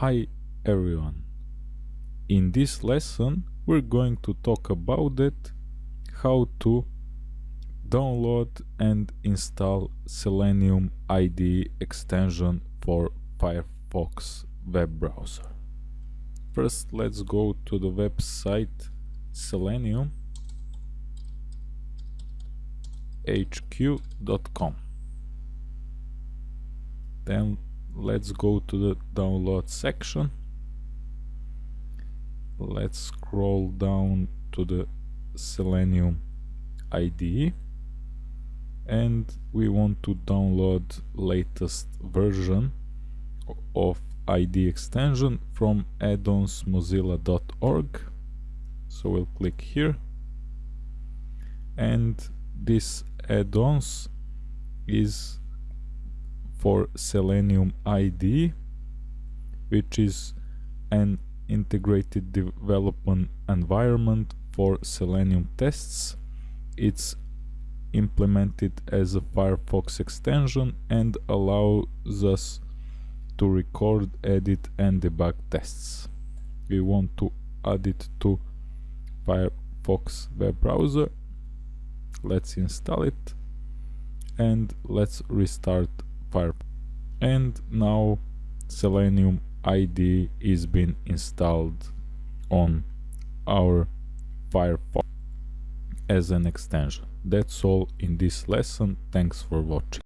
Hi everyone. In this lesson we're going to talk about it how to download and install Selenium IDE extension for Firefox web browser. First let's go to the website selenium hq.com then let's go to the download section. Let's scroll down to the selenium IDE and we want to download latest version of IDE extension from addonsmozilla.org so we'll click here. And this add-ons is for Selenium IDE which is an integrated development environment for Selenium tests. It's implemented as a Firefox extension and allows us to record, edit and debug tests. We want to add it to Firefox web browser. Let's install it and let's restart Firefox. And now Selenium IDE is being installed on our Firefox as an extension. That's all in this lesson. Thanks for watching.